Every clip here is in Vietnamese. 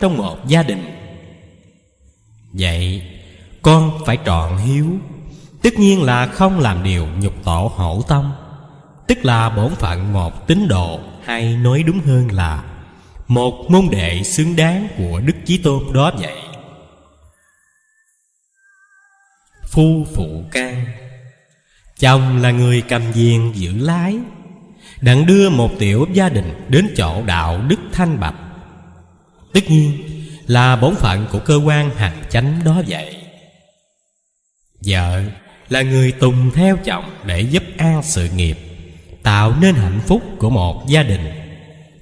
trong một gia đình. Vậy, con phải trọn hiếu, tất nhiên là không làm điều nhục tổ hổ tâm, tức là bổn phận một tín đồ hay nói đúng hơn là một môn đệ xứng đáng của đức chí tôn đó vậy. Phu phụ can, chồng là người cầm diền giữ lái, đặng đưa một tiểu gia đình đến chỗ đạo đức thanh bạch tất nhiên là bổn phận của cơ quan hành chánh đó vậy. Vợ là người tùng theo chồng để giúp an sự nghiệp, tạo nên hạnh phúc của một gia đình.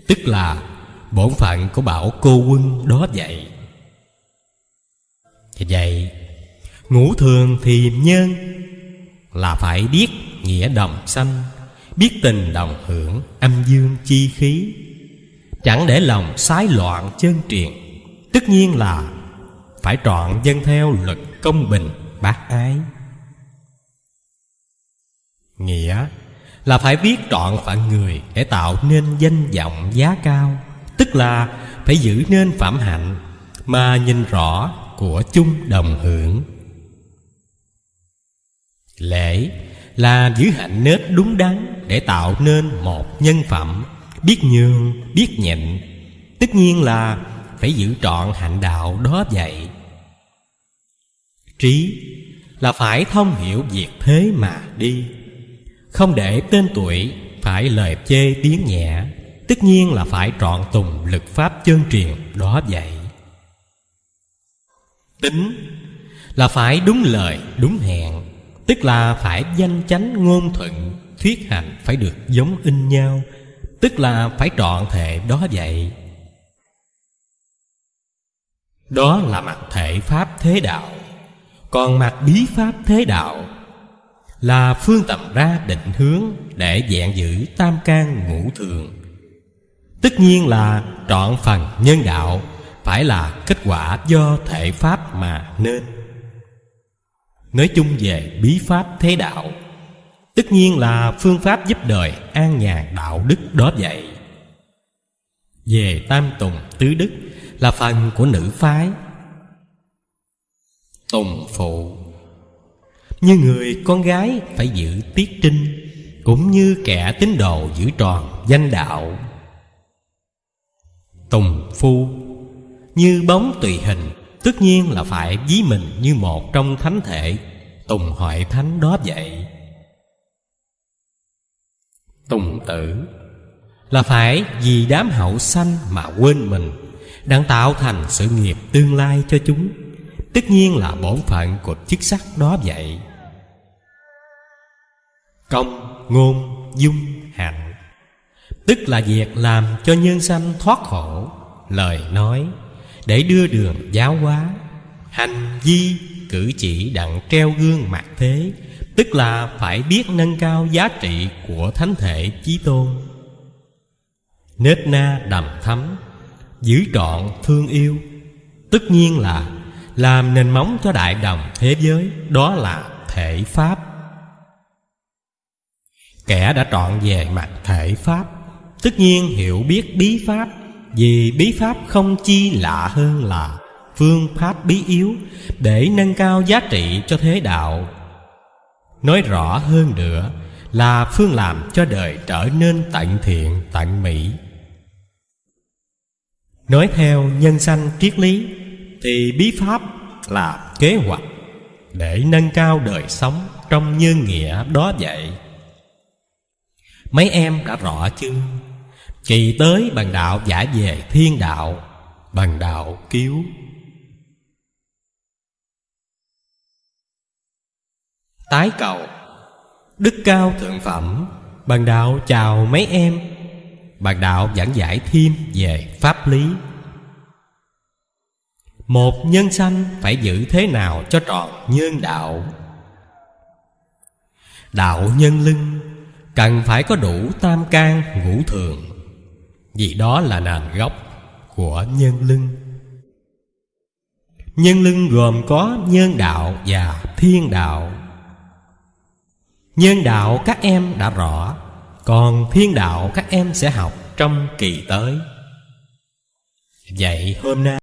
Tức là bổn phận của bảo cô quân đó vậy. Thì vậy, ngũ thường thì nhân là phải biết nghĩa đồng sanh, biết tình đồng hưởng, âm dương chi khí chẳng để lòng sái loạn chân truyền. Tất nhiên là phải trọn dân theo luật công bình, bác ái. Nghĩa là phải biết trọn phận người để tạo nên danh vọng giá cao. Tức là phải giữ nên phạm hạnh mà nhìn rõ của chung đồng hưởng. Lễ là giữ hạnh nết đúng đắn để tạo nên một nhân phẩm biết nhường, biết nhịn, tất nhiên là phải giữ trọn hạnh đạo đó vậy. Trí là phải thông hiểu việc thế mà đi, không để tên tuổi phải lời chê tiếng nhẹ, tất nhiên là phải trọn tùng lực pháp chân truyền đó vậy. Tính là phải đúng lời, đúng hẹn, tức là phải danh chánh ngôn thuận, thuyết hành phải được giống in nhau tức là phải trọn thể đó vậy. Đó là mặt thể pháp thế đạo. Còn mặt bí pháp thế đạo là phương tầm ra định hướng để dạng giữ tam can ngũ thường. Tất nhiên là trọn phần nhân đạo phải là kết quả do thể pháp mà nên. Nói chung về bí pháp thế đạo tất nhiên là phương pháp giúp đời, an nhàn đạo đức đó vậy. Về tam tùng tứ đức là phần của nữ phái. Tùng phụ. Như người con gái phải giữ tiết trinh, cũng như kẻ tín đồ giữ tròn danh đạo. Tùng phu. Như bóng tùy hình, tất nhiên là phải ví mình như một trong thánh thể. Tùng hội thánh đó vậy tùng tử. Là phải vì đám hậu sanh mà quên mình, đang tạo thành sự nghiệp tương lai cho chúng. Tất nhiên là bổn phận của chức sắc đó vậy. Công, ngôn, dung, hạnh. Tức là việc làm cho nhân sanh thoát khổ. Lời nói, để đưa đường giáo hóa. Hành vi cử chỉ đặng treo gương mặt thế tức là phải biết nâng cao giá trị của thánh thể chí tôn. Nết na đầm thấm giữ trọn thương yêu, tất nhiên là làm nền móng cho đại đồng thế giới, đó là thể pháp. Kẻ đã trọn về mặt thể pháp, tất nhiên hiểu biết bí pháp, vì bí pháp không chi lạ hơn là phương pháp bí yếu để nâng cao giá trị cho thế đạo nói rõ hơn nữa là phương làm cho đời trở nên tận thiện, tận mỹ. Nói theo nhân sanh triết lý, thì bí pháp là kế hoạch để nâng cao đời sống trong nhân nghĩa đó vậy. Mấy em đã rõ chưa? Kỳ tới bằng đạo giả về thiên đạo, bằng đạo cứu. Tái cầu. Đức cao thượng phẩm Bạn đạo chào mấy em. Bạn đạo giảng giải thêm về pháp lý. Một nhân sanh phải giữ thế nào cho tròn nhân đạo? Đạo nhân lưng, cần phải có đủ tam can ngũ thường, vì đó là nền gốc của nhân lưng. Nhân lưng gồm có nhân đạo và thiên đạo nhân đạo các em đã rõ, còn thiên đạo các em sẽ học trong kỳ tới. Vậy hôm nay